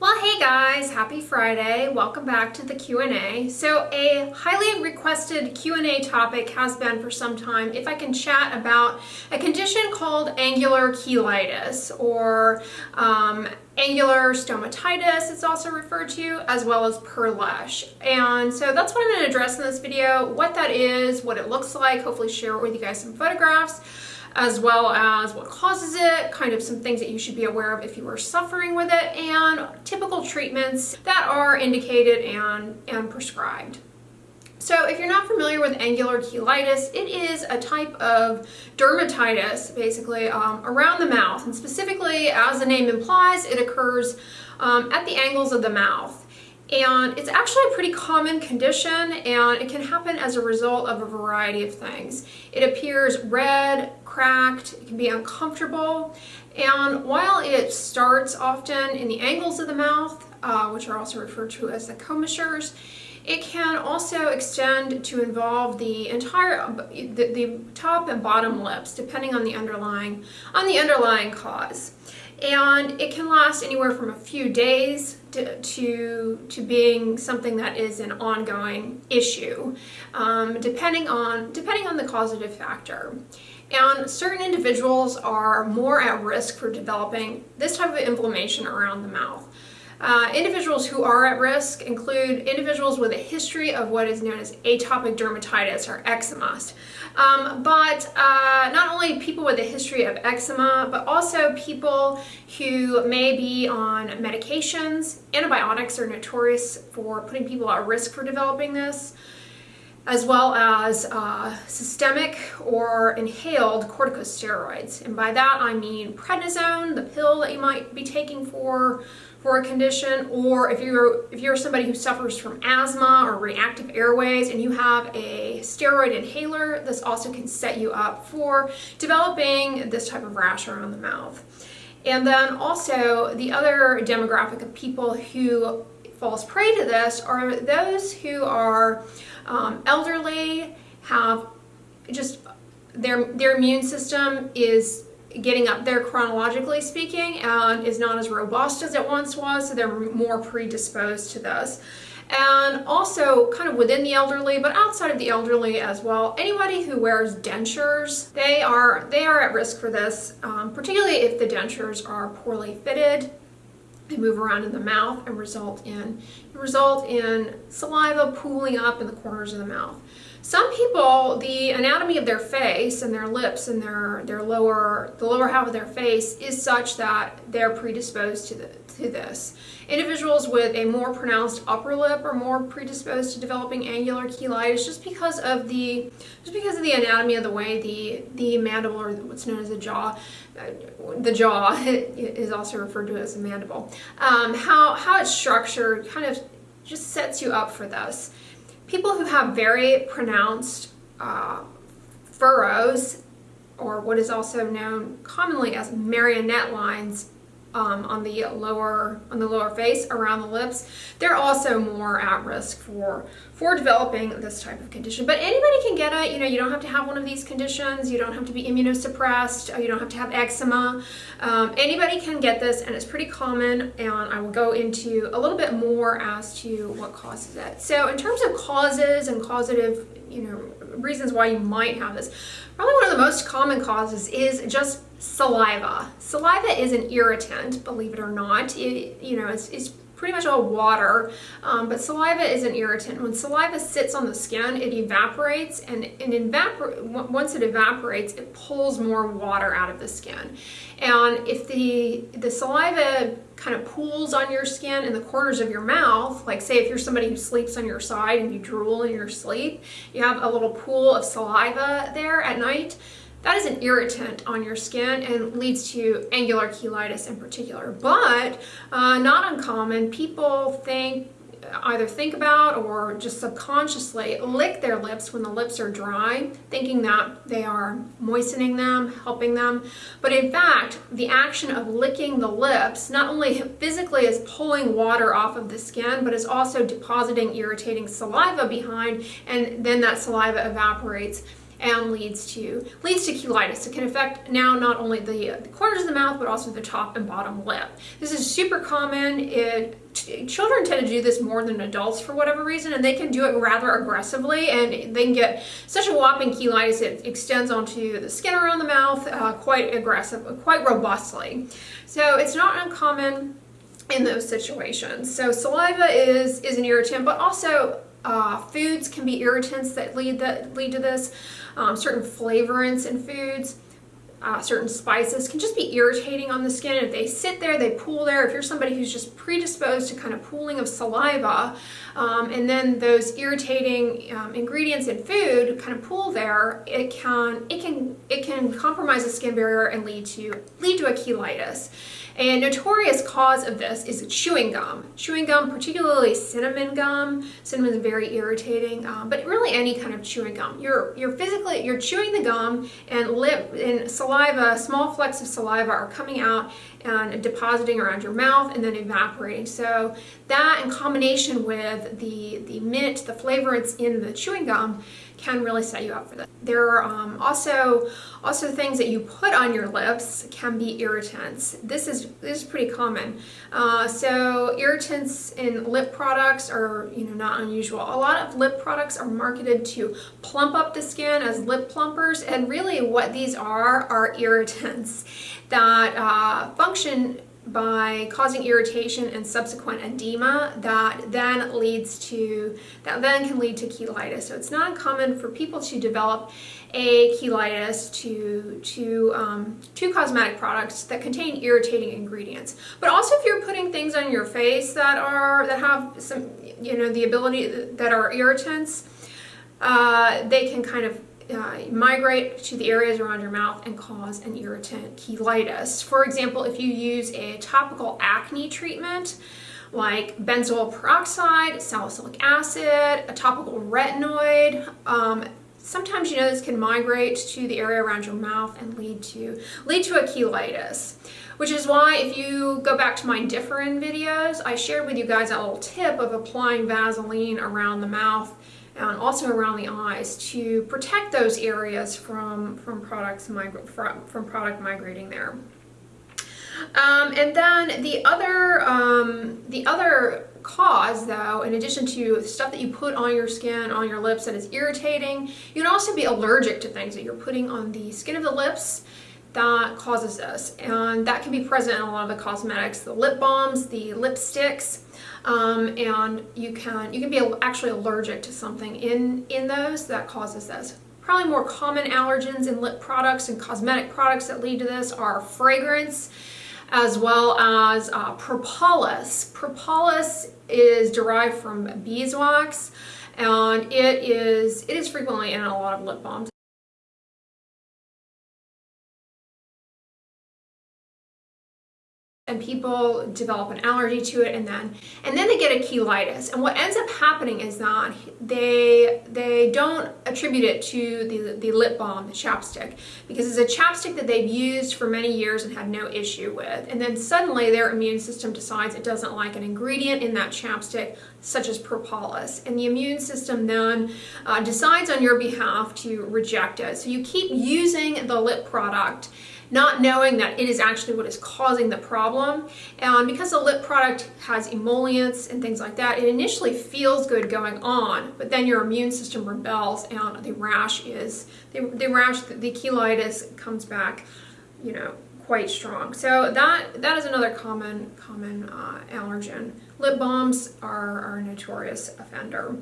Well, hey guys, happy Friday. Welcome back to the Q&A. So a highly requested Q&A topic has been for some time if I can chat about a condition called angular cheilitis or um, angular stomatitis it's also referred to as well as perlèche and so that's what I'm to address in this video what that is what it looks like hopefully share with you guys some photographs as well as what causes it, kind of some things that you should be aware of if you are suffering with it, and typical treatments that are indicated and, and prescribed. So if you're not familiar with angular cheilitis, it is a type of dermatitis, basically, um, around the mouth. And specifically, as the name implies, it occurs um, at the angles of the mouth. And it's actually a pretty common condition and it can happen as a result of a variety of things. It appears red, cracked, it can be uncomfortable, and while it starts often in the angles of the mouth, uh, which are also referred to as the commissures, it can also extend to involve the entire, the, the top and bottom lips, depending on the underlying, on the underlying cause and it can last anywhere from a few days to, to, to being something that is an ongoing issue, um, depending, on, depending on the causative factor. And certain individuals are more at risk for developing this type of inflammation around the mouth. Uh, individuals who are at risk include individuals with a history of what is known as atopic dermatitis or eczema. Um, but uh, not only people with a history of eczema, but also people who may be on medications. Antibiotics are notorious for putting people at risk for developing this as well as uh, systemic or inhaled corticosteroids. And by that I mean prednisone, the pill that you might be taking for for a condition, or if you're if you're somebody who suffers from asthma or reactive airways and you have a steroid inhaler, this also can set you up for developing this type of rash around the mouth. And then also the other demographic of people who falls prey to this are those who are um, elderly, have just their their immune system is getting up there chronologically speaking and is not as robust as it once was, so they're more predisposed to this. And also kind of within the elderly, but outside of the elderly as well, anybody who wears dentures, they are, they are at risk for this, um, particularly if the dentures are poorly fitted. They move around in the mouth and result in, result in saliva pooling up in the corners of the mouth. Some people, the anatomy of their face and their lips and their, their lower, the lower half of their face is such that they're predisposed to, the, to this. Individuals with a more pronounced upper lip are more predisposed to developing angular cheilitis just because of the, just because of the anatomy of the way the, the mandible or what's known as the jaw, uh, the jaw is also referred to as the mandible. Um, how, how it's structured kind of just sets you up for this. People who have very pronounced uh, furrows, or what is also known commonly as marionette lines um, on the lower on the lower face around the lips. They're also more at risk for for developing this type of condition. But anybody can get it. You know you don't have to have one of these conditions. You don't have to be immunosuppressed. You don't have to have eczema. Um, anybody can get this and it's pretty common and I will go into a little bit more as to what causes it. So in terms of causes and causative you know reasons why you might have this probably one of the most common causes is just saliva. Saliva is an irritant, believe it or not. It, you know, it's, it's pretty much all water, um, but saliva is an irritant. When saliva sits on the skin, it evaporates, and, and evapor once it evaporates, it pulls more water out of the skin. And if the, the saliva kind of pools on your skin in the corners of your mouth, like say if you're somebody who sleeps on your side and you drool in your sleep, you have a little pool of saliva there at night, that is an irritant on your skin and leads to angular cheilitis in particular. But uh, not uncommon, people think either think about or just subconsciously lick their lips when the lips are dry, thinking that they are moistening them, helping them. But in fact, the action of licking the lips not only physically is pulling water off of the skin, but is also depositing irritating saliva behind, and then that saliva evaporates and leads to leads to cheilitis. It can affect now not only the, the corners of the mouth but also the top and bottom lip. This is super common. It children tend to do this more than adults for whatever reason and they can do it rather aggressively and they can get such a whopping cheilitis it extends onto the skin around the mouth uh, quite aggressive quite robustly so it's not uncommon in those situations so saliva is is an irritant but also uh, foods can be irritants that lead that lead to this um, certain flavorants in foods uh, certain spices can just be irritating on the skin. If they sit there, they pool there. If you're somebody who's just predisposed to kind of pooling of saliva, um, and then those irritating um, ingredients in food kind of pool there, it can it can it can compromise the skin barrier and lead to lead to a cheilitis. A notorious cause of this is chewing gum. Chewing gum, particularly cinnamon gum. Cinnamon is very irritating, um, but really any kind of chewing gum. You're you're physically you're chewing the gum and lip and saliva, small flecks of saliva are coming out and depositing around your mouth and then evaporating. So that in combination with the the mint, the flavor it's in the chewing gum can really set you up for this. There are um, also also things that you put on your lips can be irritants. This is this is pretty common. Uh, so irritants in lip products are you know not unusual. A lot of lip products are marketed to plump up the skin as lip plumpers, and really what these are are irritants that uh, function by causing irritation and subsequent edema that then leads to, that then can lead to cheilitis. So it's not uncommon for people to develop a cheilitis to, to, um, to cosmetic products that contain irritating ingredients. But also if you're putting things on your face that are, that have some, you know, the ability, that are irritants, uh, they can kind of uh, migrate to the areas around your mouth and cause an irritant cheilitis. For example, if you use a topical acne treatment, like benzoyl peroxide, salicylic acid, a topical retinoid. Um, sometimes you know this can migrate to the area around your mouth and lead to lead to a cheilitis. Which is why if you go back to my different videos, I shared with you guys a little tip of applying Vaseline around the mouth and also around the eyes to protect those areas from, from, products from, from product migrating there. Um, and then the other, um, the other cause though, in addition to stuff that you put on your skin, on your lips that is irritating, you can also be allergic to things that you're putting on the skin of the lips that causes this. And that can be present in a lot of the cosmetics, the lip balms, the lipsticks, um, and you can you can be actually allergic to something in in those that causes this. Probably more common allergens in lip products and cosmetic products that lead to this are fragrance as well as uh, propolis. Propolis is derived from beeswax and it is it is frequently in a lot of lip balms. And people develop an allergy to it and then and then they get a cheilitis and what ends up happening is that they they don't attribute it to the, the lip balm the chapstick because it's a chapstick that they've used for many years and had no issue with. And then suddenly their immune system decides it doesn't like an ingredient in that chapstick such as propolis. And the immune system then uh, decides on your behalf to reject it. So you keep using the lip product not knowing that it is actually what is causing the problem. And because the lip product has emollients and things like that, it initially feels good going on, but then your immune system rebels and the rash is, the, the rash, the cheilitis comes back, you know, quite strong. So that that is another common common uh, allergen. Lip balms are, are a notorious offender.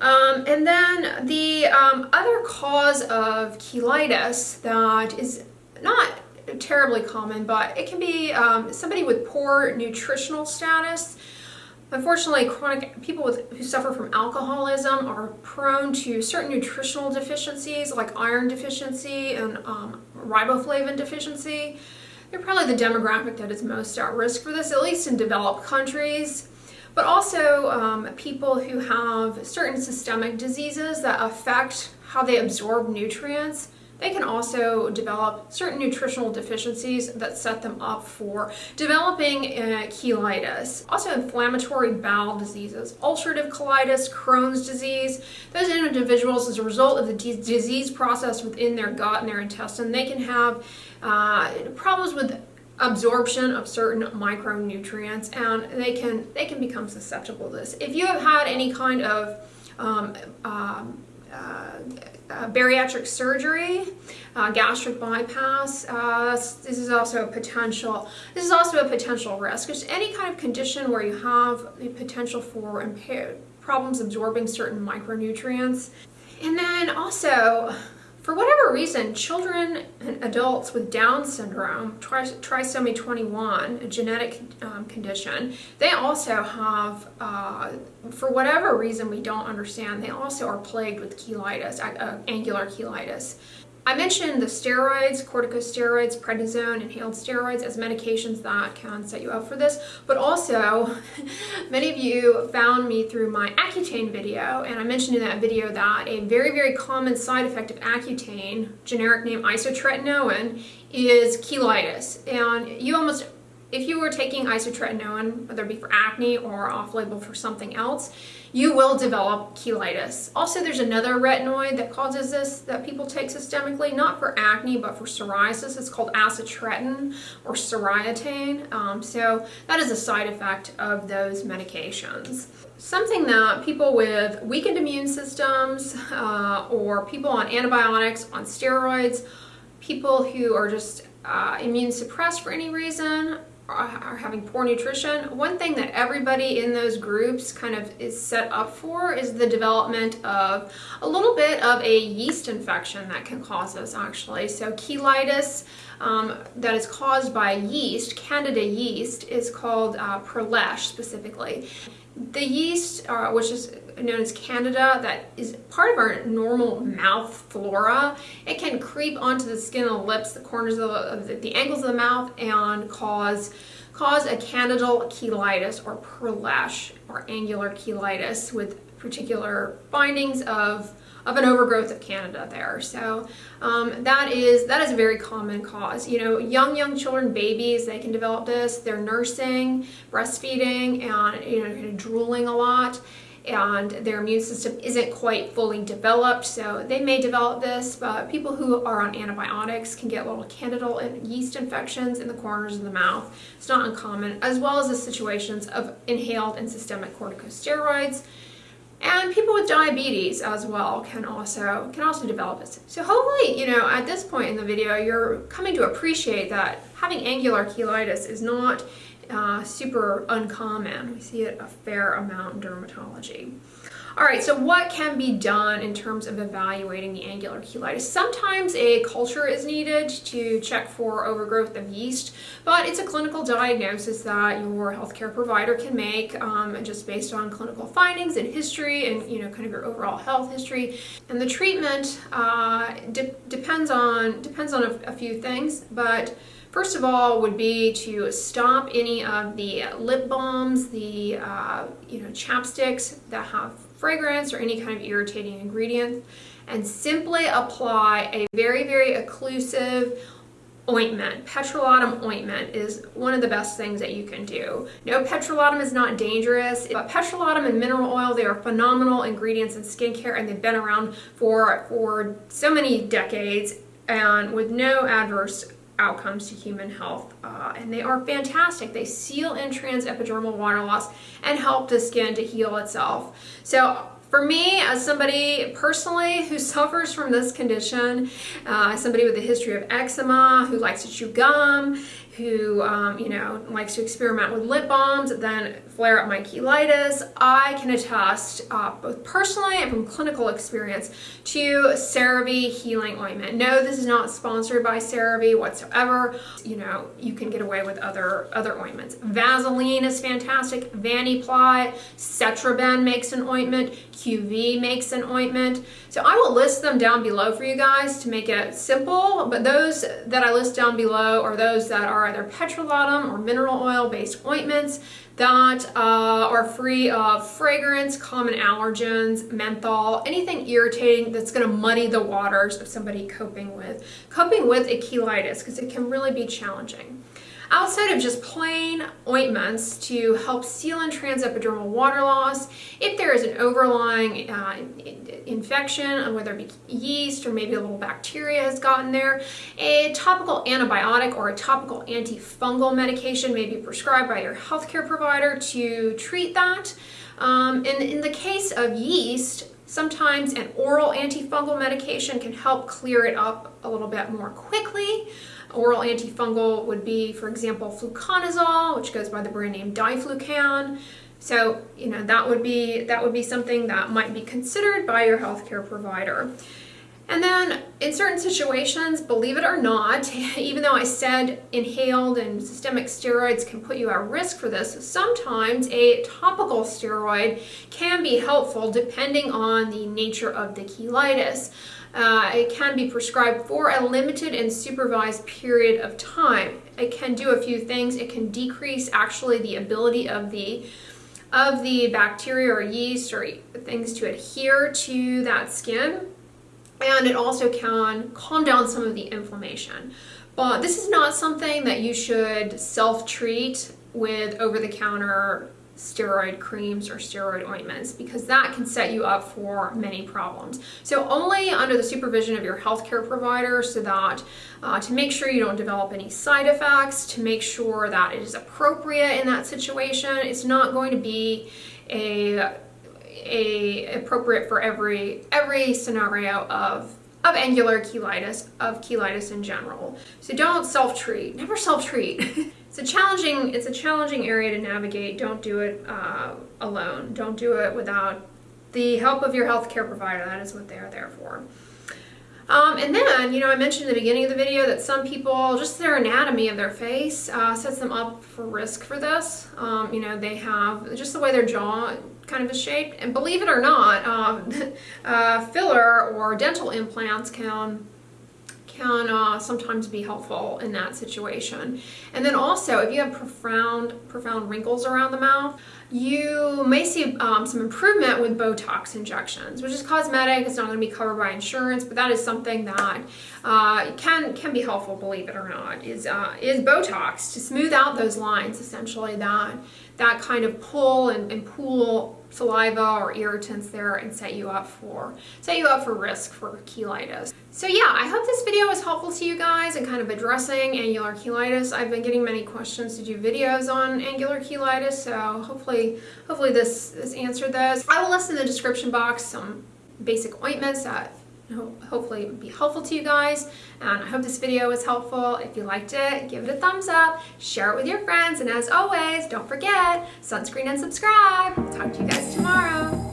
Um, and then the um, other cause of cheilitis that is not terribly common, but it can be um, somebody with poor nutritional status. Unfortunately, chronic people with, who suffer from alcoholism are prone to certain nutritional deficiencies like iron deficiency and um, riboflavin deficiency. They're probably the demographic that is most at risk for this, at least in developed countries but also um, people who have certain systemic diseases that affect how they absorb nutrients. they can also develop certain nutritional deficiencies that set them up for developing uh, cheilitis. Also inflammatory bowel diseases, ulcerative colitis, Crohn's disease. Those individuals, as a result of the disease process within their gut and their intestine, they can have uh, problems with absorption of certain micronutrients and they can they can become susceptible to this. If you have had any kind of um, um, uh, uh, bariatric surgery, uh, gastric bypass. Uh, this is also a potential. This is also a potential risk. Just any kind of condition where you have the potential for impaired problems absorbing certain micronutrients. And then also for whatever reason, children and adults with Down syndrome, trisomy 21, a genetic um, condition, they also have, uh, for whatever reason we don't understand, they also are plagued with cheilitis, uh, angular cheilitis. I mentioned the steroids, corticosteroids, prednisone, inhaled steroids as medications that can set you up for this, but also many of you found me through my Accutane video, and I mentioned in that video that a very, very common side effect of Accutane, generic name isotretinoin, is cheilitis. And you almost if you were taking isotretinoin, whether it be for acne or off-label for something else, you will develop cheilitis. Also, there's another retinoid that causes this that people take systemically, not for acne, but for psoriasis. It's called acitretin or Soriatane. Um, so that is a side effect of those medications. Something that people with weakened immune systems uh, or people on antibiotics, on steroids, people who are just uh, immune suppressed for any reason, are having poor nutrition, one thing that everybody in those groups kind of is set up for is the development of a little bit of a yeast infection that can cause this actually. So cheilitis um, that is caused by yeast, candida yeast, is called uh, specifically. The yeast, uh, which is known as candida, that is part of our normal mouth flora. It can creep onto the skin of the lips, the corners of the, the, angles of the mouth, and cause cause a candidal cheilitis or Perlèche or angular cheilitis with particular findings of of an overgrowth of Candida there. So um, that is that is a very common cause. You know, young young children, babies, they can develop this. They're nursing, breastfeeding, and you know, kind of drooling a lot and their immune system isn't quite fully developed. So they may develop this but people who are on antibiotics can get little candidal and yeast infections in the corners of the mouth. It's not uncommon as well as the situations of inhaled and systemic corticosteroids. And people with diabetes as well can also can also develop this. So hopefully, you know, at this point in the video, you're coming to appreciate that having angular cheilitis is not uh, super uncommon. We see it a fair amount in dermatology. All right, so what can be done in terms of evaluating the angular cheilitis? Sometimes a culture is needed to check for overgrowth of yeast, but it's a clinical diagnosis that your healthcare provider can make um, just based on clinical findings and history and you know kind of your overall health history. And the treatment uh, de depends on depends on a, a few things, but First of all would be to stop any of the lip balms, the uh, you know chapsticks that have fragrance or any kind of irritating ingredient and simply apply a very, very occlusive ointment. Petrolatum ointment is one of the best things that you can do. No, petrolatum is not dangerous, but petrolatum and mineral oil, they are phenomenal ingredients in skincare and they've been around for, for so many decades and with no adverse outcomes to human health uh, and they are fantastic. They seal in trans epidermal water loss and help the skin to heal itself. So for me, as somebody personally who suffers from this condition, uh, somebody with a history of eczema, who likes to chew gum, who, um, you know, likes to experiment with lip balms, then flare up my cheilitis, I can attest, uh, both personally and from clinical experience, to CeraVe Healing Ointment. No, this is not sponsored by CeraVe whatsoever. You know, you can get away with other, other ointments. Vaseline is fantastic. Vaniply, Cetraben makes an ointment. QV makes an ointment. So I will list them down below for you guys to make it simple, but those that I list down below are those that are are either petrolatum or mineral oil based ointments that uh, are free of fragrance, common allergens, menthol, anything irritating that's going to muddy the waters of somebody coping with coping with a because it can really be challenging. Outside of just plain ointments to help seal and transepidermal water loss, if there is an overlying uh, infection, whether it be yeast or maybe a little bacteria has gotten there, a topical antibiotic or a topical antifungal medication may be prescribed by your healthcare provider to treat that. Um, and in the case of yeast, sometimes an oral antifungal medication can help clear it up a little bit more quickly. Oral antifungal would be, for example, fluconazole, which goes by the brand name Diflucan. So, you know, that would be that would be something that might be considered by your healthcare provider. And then in certain situations, believe it or not, even though I said inhaled and systemic steroids can put you at risk for this, sometimes a topical steroid can be helpful depending on the nature of the cheilitis. Uh, it can be prescribed for a limited and supervised period of time. It can do a few things. It can decrease actually the ability of the of the bacteria or yeast or things to adhere to that skin. And it also can calm down some of the inflammation. But this is not something that you should self-treat with over-the-counter steroid creams or steroid ointments because that can set you up for many problems. So only under the supervision of your healthcare provider so that uh, to make sure you don't develop any side effects, to make sure that it is appropriate in that situation. It's not going to be a, a appropriate for every every scenario of of angular cheilitis, of cheilitis in general. So don't self-treat, never self-treat. it's a challenging it's a challenging area to navigate. Don't do it uh, alone. Don't do it without the help of your healthcare provider. That is what they are there for. Um, and then, you know, I mentioned in the beginning of the video that some people, just their anatomy of their face uh, sets them up for risk for this. Um, you know, they have just the way their jaw kind of is shaped. And believe it or not, um, uh, filler or dental implants can can uh, sometimes be helpful in that situation. And then also, if you have profound, profound wrinkles around the mouth, you may see um, some improvement with Botox injections, which is cosmetic. It's not going to be covered by insurance, but that is something that uh, can can be helpful, believe it or not, is, uh, is Botox to smooth out those lines, essentially, that, that kind of pull and, and pool saliva or irritants there and set you up for set you up for risk for cheilitis. So yeah, I hope this video was helpful to you guys in kind of addressing angular cheilitis. I've been getting many questions to do videos on angular cheilitis, so hopefully hopefully this, this answered those. I will list in the description box some basic ointments that hopefully it would be helpful to you guys. And I hope this video was helpful. If you liked it give it a thumbs up share it with your friends and as always don't forget sunscreen and subscribe. Talk to you guys tomorrow